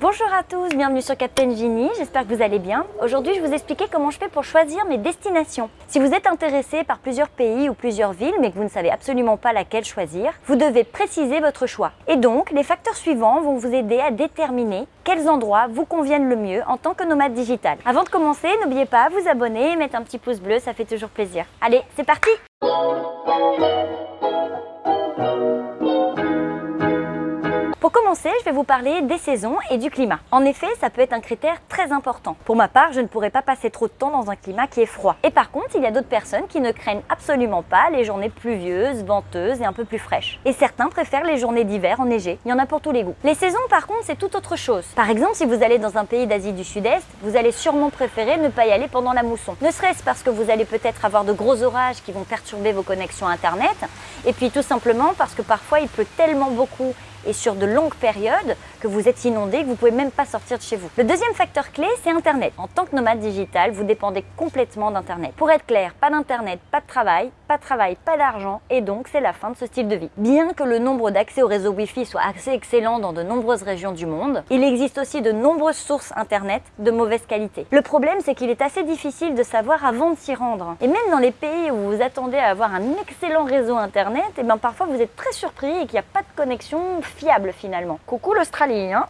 Bonjour à tous, bienvenue sur Captain Genie, j'espère que vous allez bien. Aujourd'hui, je vais vous expliquer comment je fais pour choisir mes destinations. Si vous êtes intéressé par plusieurs pays ou plusieurs villes, mais que vous ne savez absolument pas laquelle choisir, vous devez préciser votre choix. Et donc, les facteurs suivants vont vous aider à déterminer quels endroits vous conviennent le mieux en tant que nomade digital. Avant de commencer, n'oubliez pas à vous abonner et mettre un petit pouce bleu, ça fait toujours plaisir. Allez, c'est parti Pour commencer, je vais vous parler des saisons et du climat. En effet, ça peut être un critère très important. Pour ma part, je ne pourrais pas passer trop de temps dans un climat qui est froid. Et par contre, il y a d'autres personnes qui ne craignent absolument pas les journées pluvieuses, venteuses et un peu plus fraîches. Et certains préfèrent les journées d'hiver enneigées. Il y en a pour tous les goûts. Les saisons, par contre, c'est tout autre chose. Par exemple, si vous allez dans un pays d'Asie du Sud-Est, vous allez sûrement préférer ne pas y aller pendant la mousson. Ne serait-ce parce que vous allez peut-être avoir de gros orages qui vont perturber vos connexions Internet, et puis tout simplement parce que parfois il pleut tellement beaucoup et sur de longues périodes que vous êtes inondé, que vous ne pouvez même pas sortir de chez vous. Le deuxième facteur clé, c'est Internet. En tant que nomade digital, vous dépendez complètement d'Internet. Pour être clair, pas d'Internet, pas de travail, pas de travail, pas d'argent, et donc c'est la fin de ce style de vie. Bien que le nombre d'accès au réseau Wi-Fi soit assez excellent dans de nombreuses régions du monde, il existe aussi de nombreuses sources Internet de mauvaise qualité. Le problème, c'est qu'il est assez difficile de savoir avant de s'y rendre. Et même dans les pays où vous attendez à avoir un excellent réseau Internet, et eh bien parfois vous êtes très surpris et qu'il n'y a pas de connexion fiable finalement. Coucou l'Australie hein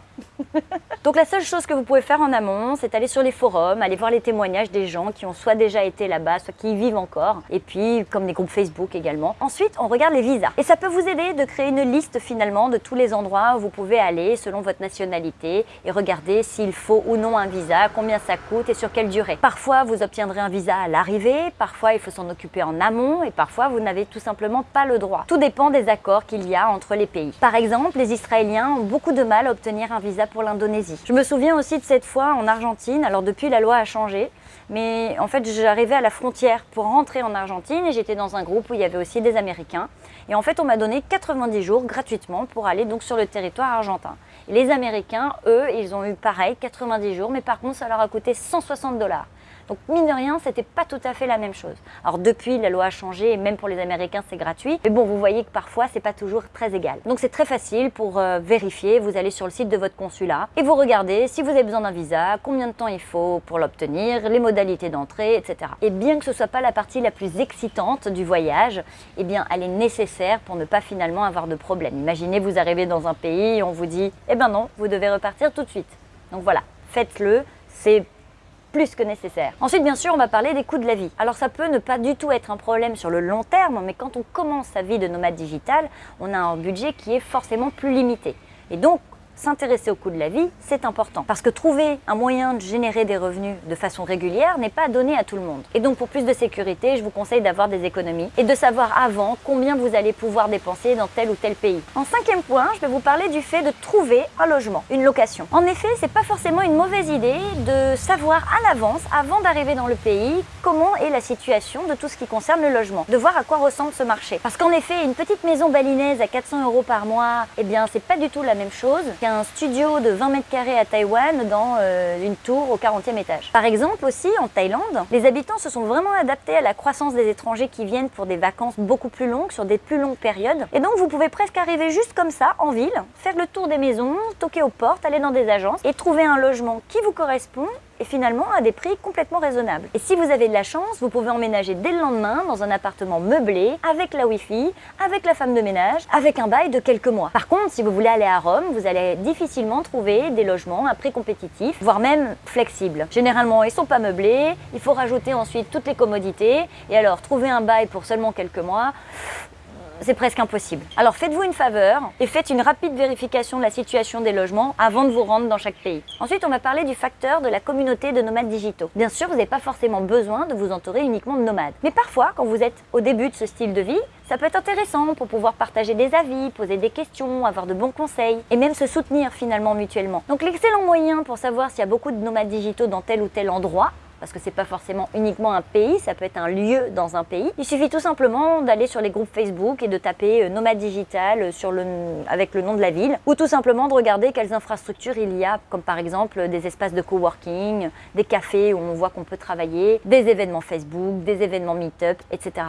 Donc la seule chose que vous pouvez faire en amont, c'est aller sur les forums, aller voir les témoignages des gens qui ont soit déjà été là-bas, soit qui y vivent encore, et puis comme des groupes Facebook également. Ensuite, on regarde les visas. Et ça peut vous aider de créer une liste finalement de tous les endroits où vous pouvez aller selon votre nationalité et regarder s'il faut ou non un visa, combien ça coûte et sur quelle durée. Parfois, vous obtiendrez un visa à l'arrivée, parfois il faut s'en occuper en amont et parfois vous n'avez tout simplement pas le droit. Tout dépend des accords qu'il y a entre les pays. Par exemple, les Israéliens ont beaucoup de mal à obtenir un visa pour l'Indonésie. Je me souviens aussi de cette fois en Argentine, alors depuis la loi a changé, mais en fait j'arrivais à la frontière pour rentrer en Argentine et j'étais dans un groupe où il y avait aussi des Américains. Et en fait on m'a donné 90 jours gratuitement pour aller donc sur le territoire argentin. Les Américains, eux, ils ont eu pareil, 90 jours, mais par contre ça leur a coûté 160 dollars. Donc mine de rien, c'était pas tout à fait la même chose. Alors depuis, la loi a changé et même pour les Américains, c'est gratuit. Mais bon, vous voyez que parfois, c'est pas toujours très égal. Donc c'est très facile pour euh, vérifier. Vous allez sur le site de votre consulat et vous regardez si vous avez besoin d'un visa, combien de temps il faut pour l'obtenir, les modalités d'entrée, etc. Et bien que ce soit pas la partie la plus excitante du voyage, eh bien, elle est nécessaire pour ne pas finalement avoir de problème. Imaginez, vous arrivez dans un pays on vous dit, eh ben non, vous devez repartir tout de suite. Donc voilà, faites-le. C'est plus que nécessaire. Ensuite, bien sûr, on va parler des coûts de la vie. Alors ça peut ne pas du tout être un problème sur le long terme, mais quand on commence sa vie de nomade digital, on a un budget qui est forcément plus limité. Et donc, s'intéresser au coût de la vie, c'est important. Parce que trouver un moyen de générer des revenus de façon régulière n'est pas donné à tout le monde. Et donc pour plus de sécurité, je vous conseille d'avoir des économies et de savoir avant combien vous allez pouvoir dépenser dans tel ou tel pays. En cinquième point, je vais vous parler du fait de trouver un logement, une location. En effet, c'est pas forcément une mauvaise idée de savoir à l'avance, avant d'arriver dans le pays, comment est la situation de tout ce qui concerne le logement, de voir à quoi ressemble ce marché. Parce qu'en effet, une petite maison balinaise à 400 euros par mois, eh bien c'est pas du tout la même chose un studio de 20 mètres carrés à Taïwan dans euh, une tour au 40e étage. Par exemple aussi en Thaïlande, les habitants se sont vraiment adaptés à la croissance des étrangers qui viennent pour des vacances beaucoup plus longues, sur des plus longues périodes. Et donc vous pouvez presque arriver juste comme ça, en ville, faire le tour des maisons, toquer aux portes, aller dans des agences et trouver un logement qui vous correspond et finalement à des prix complètement raisonnables. Et si vous avez de la chance, vous pouvez emménager dès le lendemain dans un appartement meublé, avec la Wi-Fi, avec la femme de ménage, avec un bail de quelques mois. Par contre, si vous voulez aller à Rome, vous allez difficilement trouver des logements à prix compétitif, voire même flexibles. Généralement, ils sont pas meublés, il faut rajouter ensuite toutes les commodités, et alors trouver un bail pour seulement quelques mois, c'est presque impossible. Alors faites-vous une faveur et faites une rapide vérification de la situation des logements avant de vous rendre dans chaque pays. Ensuite, on va parler du facteur de la communauté de nomades digitaux. Bien sûr, vous n'avez pas forcément besoin de vous entourer uniquement de nomades. Mais parfois, quand vous êtes au début de ce style de vie, ça peut être intéressant pour pouvoir partager des avis, poser des questions, avoir de bons conseils et même se soutenir finalement mutuellement. Donc l'excellent moyen pour savoir s'il y a beaucoup de nomades digitaux dans tel ou tel endroit, parce que c'est pas forcément uniquement un pays, ça peut être un lieu dans un pays. Il suffit tout simplement d'aller sur les groupes Facebook et de taper euh, nomade digital le, avec le nom de la ville, ou tout simplement de regarder quelles infrastructures il y a, comme par exemple des espaces de coworking, des cafés où on voit qu'on peut travailler, des événements Facebook, des événements Meetup, etc.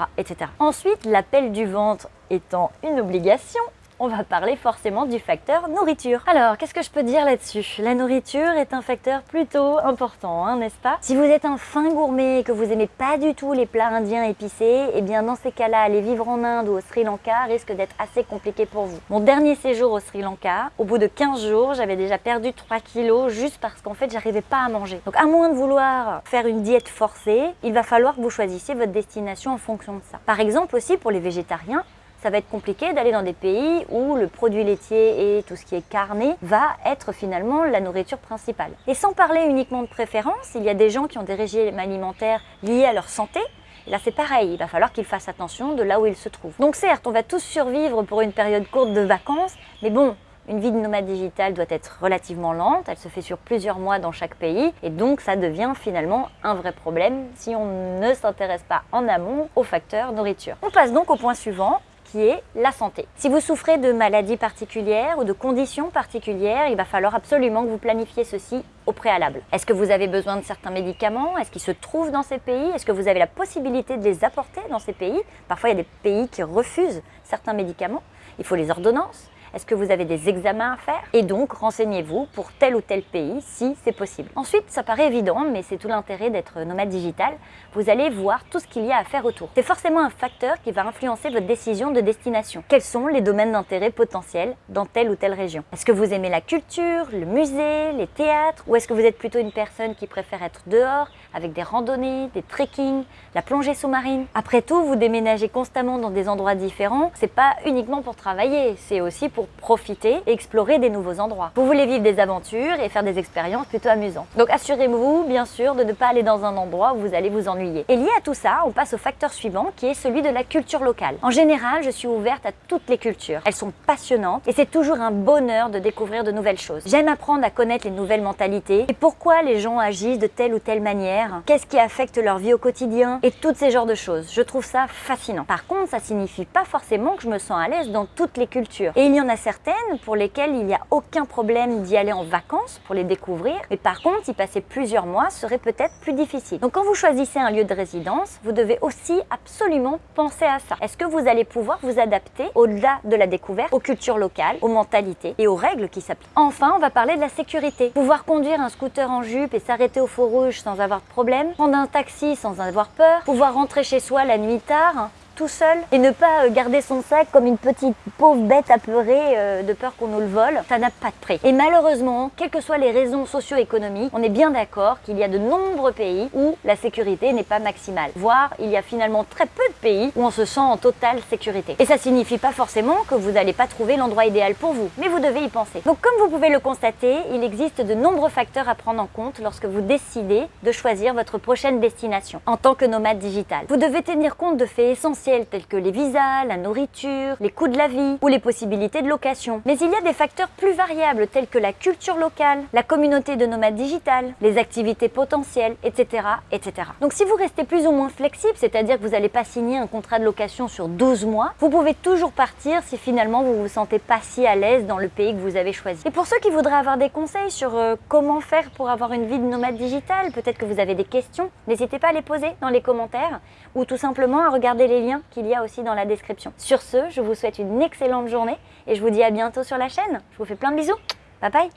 Ensuite, l'appel du ventre étant une obligation, on va parler forcément du facteur nourriture. Alors, qu'est-ce que je peux dire là-dessus? La nourriture est un facteur plutôt important, hein, n'est-ce pas? Si vous êtes un fin gourmet et que vous aimez pas du tout les plats indiens épicés, eh bien dans ces cas-là, aller vivre en Inde ou au Sri Lanka risque d'être assez compliqué pour vous. Mon dernier séjour au Sri Lanka, au bout de 15 jours, j'avais déjà perdu 3 kilos juste parce qu'en fait, j'arrivais pas à manger. Donc à moins de vouloir faire une diète forcée, il va falloir que vous choisissiez votre destination en fonction de ça. Par exemple aussi pour les végétariens, ça va être compliqué d'aller dans des pays où le produit laitier et tout ce qui est carné va être finalement la nourriture principale. Et sans parler uniquement de préférence, il y a des gens qui ont des régimes alimentaires liés à leur santé, Là, c'est pareil, il va falloir qu'ils fassent attention de là où ils se trouvent. Donc certes, on va tous survivre pour une période courte de vacances, mais bon, une vie de nomade digital doit être relativement lente, elle se fait sur plusieurs mois dans chaque pays, et donc ça devient finalement un vrai problème si on ne s'intéresse pas en amont aux facteurs nourriture. On passe donc au point suivant, qui est la santé. Si vous souffrez de maladies particulières ou de conditions particulières, il va falloir absolument que vous planifiez ceci au préalable. Est-ce que vous avez besoin de certains médicaments? Est-ce qu'ils se trouvent dans ces pays? Est-ce que vous avez la possibilité de les apporter dans ces pays? Parfois, il y a des pays qui refusent certains médicaments. Il faut les ordonnances. Est-ce que vous avez des examens à faire Et donc, renseignez-vous pour tel ou tel pays si c'est possible. Ensuite, ça paraît évident, mais c'est tout l'intérêt d'être nomade digital. Vous allez voir tout ce qu'il y a à faire autour. C'est forcément un facteur qui va influencer votre décision de destination. Quels sont les domaines d'intérêt potentiels dans telle ou telle région? Est-ce que vous aimez la culture, le musée, les théâtres Ou est-ce que vous êtes plutôt une personne qui préfère être dehors avec des randonnées, des trekking, la plongée sous-marine? Après tout, vous déménagez constamment dans des endroits différents. C'est pas uniquement pour travailler, c'est aussi pour profiter et explorer des nouveaux endroits. Vous voulez vivre des aventures et faire des expériences plutôt amusantes. Donc assurez-vous bien sûr de ne pas aller dans un endroit où vous allez vous ennuyer. Et lié à tout ça, on passe au facteur suivant qui est celui de la culture locale. En général, je suis ouverte à toutes les cultures. Elles sont passionnantes et c'est toujours un bonheur de découvrir de nouvelles choses. J'aime apprendre à connaître les nouvelles mentalités et pourquoi les gens agissent de telle ou telle manière, qu'est-ce qui affecte leur vie au quotidien et toutes ces genres de choses. Je trouve ça fascinant. Par contre, ça signifie pas forcément que je me sens à l'aise dans toutes les cultures. Et il y en certaines pour lesquelles il n'y a aucun problème d'y aller en vacances pour les découvrir, mais par contre, y passer plusieurs mois serait peut-être plus difficile. Donc quand vous choisissez un lieu de résidence, vous devez aussi absolument penser à ça. Est-ce que vous allez pouvoir vous adapter au-delà de la découverte, aux cultures locales, aux mentalités et aux règles qui s'appliquent? Enfin, on va parler de la sécurité. Pouvoir conduire un scooter en jupe et s'arrêter au feu rouge sans avoir de problème, prendre un taxi sans avoir peur, pouvoir rentrer chez soi la nuit tard, tout seul et ne pas euh, garder son sac comme une petite pauvre bête apeurée euh, de peur qu'on nous le vole, ça n'a pas de prix. Et malheureusement, quelles que soient les raisons socio-économiques, on est bien d'accord qu'il y a de nombreux pays où la sécurité n'est pas maximale. Voire, il y a finalement très peu de pays où on se sent en totale sécurité. Et ça signifie pas forcément que vous n'allez pas trouver l'endroit idéal pour vous, mais vous devez y penser. Donc comme vous pouvez le constater, il existe de nombreux facteurs à prendre en compte lorsque vous décidez de choisir votre prochaine destination en tant que nomade digital. Vous devez tenir compte de faits essentiels tels que les visas, la nourriture, les coûts de la vie ou les possibilités de location. Mais il y a des facteurs plus variables tels que la culture locale, la communauté de nomades digitales, les activités potentielles, etc. etc. Donc si vous restez plus ou moins flexible, c'est-à-dire que vous n'allez pas signer un contrat de location sur 12 mois, vous pouvez toujours partir si finalement vous vous sentez pas si à l'aise dans le pays que vous avez choisi. Et pour ceux qui voudraient avoir des conseils sur euh, comment faire pour avoir une vie de nomade digital, peut-être que vous avez des questions, n'hésitez pas à les poser dans les commentaires ou tout simplement à regarder les liens qu'il y a aussi dans la description. Sur ce, je vous souhaite une excellente journée et je vous dis à bientôt sur la chaîne. Je vous fais plein de bisous. Bye bye